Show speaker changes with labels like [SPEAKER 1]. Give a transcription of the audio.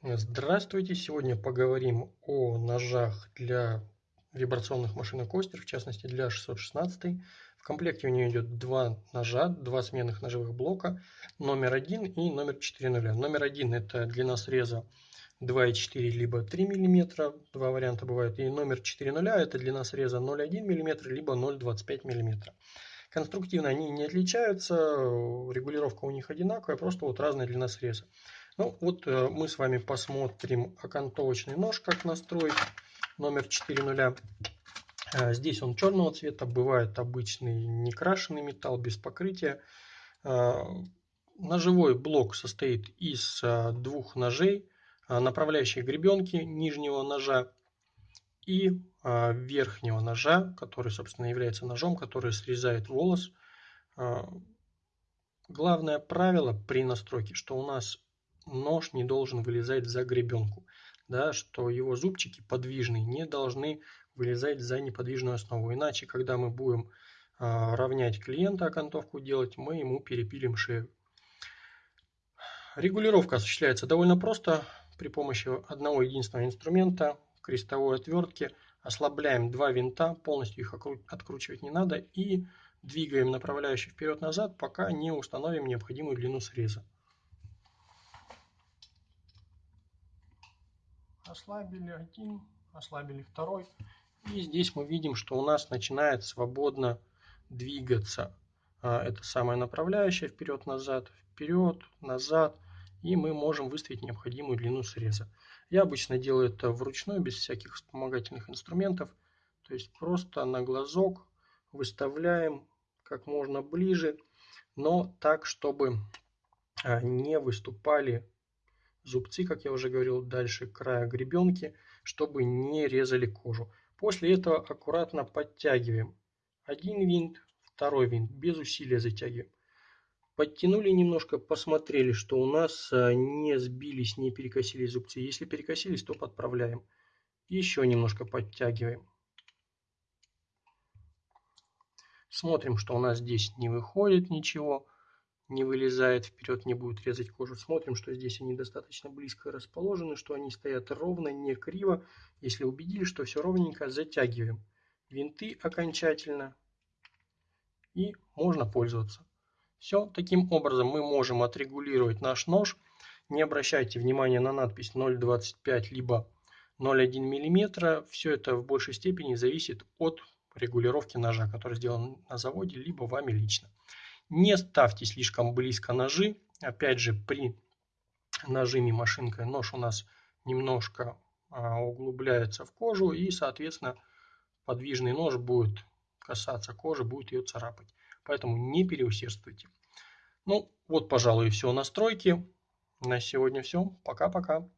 [SPEAKER 1] Здравствуйте! Сегодня поговорим о ножах для вибрационных машинок Остер, в частности для 616. В комплекте у нее идет два ножа, два сменных ножевых блока, номер один и номер 4.0. Номер один это длина среза 2,4 либо 3 мм, два варианта бывают, и номер 4.0 это длина среза 0,1 мм либо 0,25 мм. Конструктивно они не отличаются, регулировка у них одинаковая, просто вот разная длина среза. Ну вот э, мы с вами посмотрим окантовочный нож, как настроить, номер 4.0. Э, здесь он черного цвета, бывает обычный некрашенный металл без покрытия. Э, ножевой блок состоит из двух ножей, направляющей гребенки нижнего ножа и верхнего ножа, который, собственно, является ножом, который срезает волос. Главное правило при настройке, что у нас нож не должен вылезать за гребенку, да, что его зубчики подвижные не должны вылезать за неподвижную основу. Иначе, когда мы будем а, равнять клиента, окантовку делать, мы ему перепилим шею. Регулировка осуществляется довольно просто при помощи одного единственного инструмента, крестовой отвертки. Ослабляем два винта, полностью их откручивать не надо и двигаем направляющий вперед-назад, пока не установим необходимую длину среза. Ослабили один, ослабили второй. И здесь мы видим, что у нас начинает свободно двигаться а, это самая направляющая вперед-назад, вперед-назад. И мы можем выставить необходимую длину среза. Я обычно делаю это вручную, без всяких вспомогательных инструментов. То есть просто на глазок выставляем как можно ближе, но так, чтобы а, не выступали зубцы, как я уже говорил, дальше края гребенки, чтобы не резали кожу. После этого аккуратно подтягиваем один винт, второй винт, без усилия затягиваем. Подтянули немножко, посмотрели, что у нас а, не сбились, не перекосились зубцы. Если перекосились, то подправляем. Еще немножко подтягиваем. Смотрим, что у нас здесь не выходит ничего не вылезает вперед, не будет резать кожу. Смотрим, что здесь они достаточно близко расположены, что они стоят ровно, не криво. Если убедились, что все ровненько, затягиваем винты окончательно и можно пользоваться. Все, таким образом мы можем отрегулировать наш нож. Не обращайте внимания на надпись 0,25 либо 0,1 мм. Все это в большей степени зависит от регулировки ножа, который сделан на заводе, либо вами лично. Не ставьте слишком близко ножи. Опять же, при нажиме машинкой нож у нас немножко а, углубляется в кожу и, соответственно, подвижный нож будет касаться кожи, будет ее царапать. Поэтому не переусердствуйте. Ну, вот, пожалуй, все настройки. На сегодня все. Пока-пока.